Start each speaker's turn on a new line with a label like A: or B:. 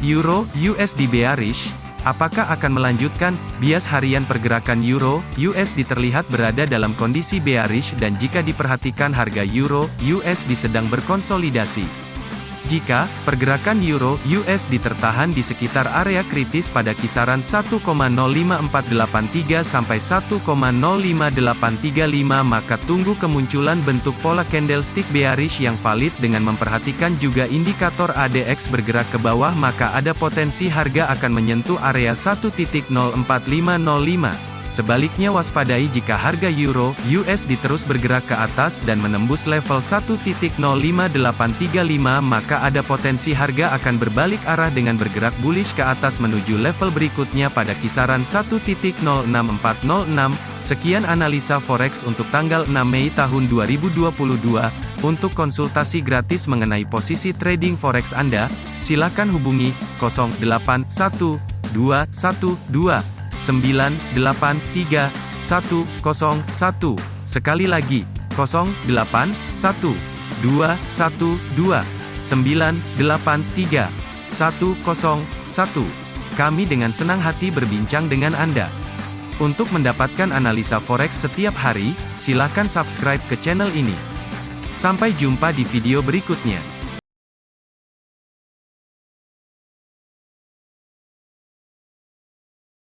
A: Euro USD bearish, apakah akan melanjutkan? Bias harian pergerakan Euro USD terlihat berada dalam kondisi bearish dan jika diperhatikan harga Euro USD sedang berkonsolidasi. Jika pergerakan euro USD tertahan di sekitar area kritis pada kisaran 1,05483 sampai 1,05835 maka tunggu kemunculan bentuk pola candlestick bearish yang valid dengan memperhatikan juga indikator ADX bergerak ke bawah maka ada potensi harga akan menyentuh area 1.04505. Sebaliknya waspadai jika harga euro USD terus bergerak ke atas dan menembus level 1.05835 maka ada potensi harga akan berbalik arah dengan bergerak bullish ke atas menuju level berikutnya pada kisaran 1.06406. Sekian analisa forex untuk tanggal 6 Mei tahun 2022. Untuk konsultasi gratis mengenai posisi trading forex Anda, silakan hubungi 081212 983 101. Sekali lagi, 081 212 983 101. Kami dengan senang hati berbincang dengan Anda. Untuk mendapatkan analisa forex setiap hari, silakan subscribe ke channel ini. Sampai jumpa di video berikutnya.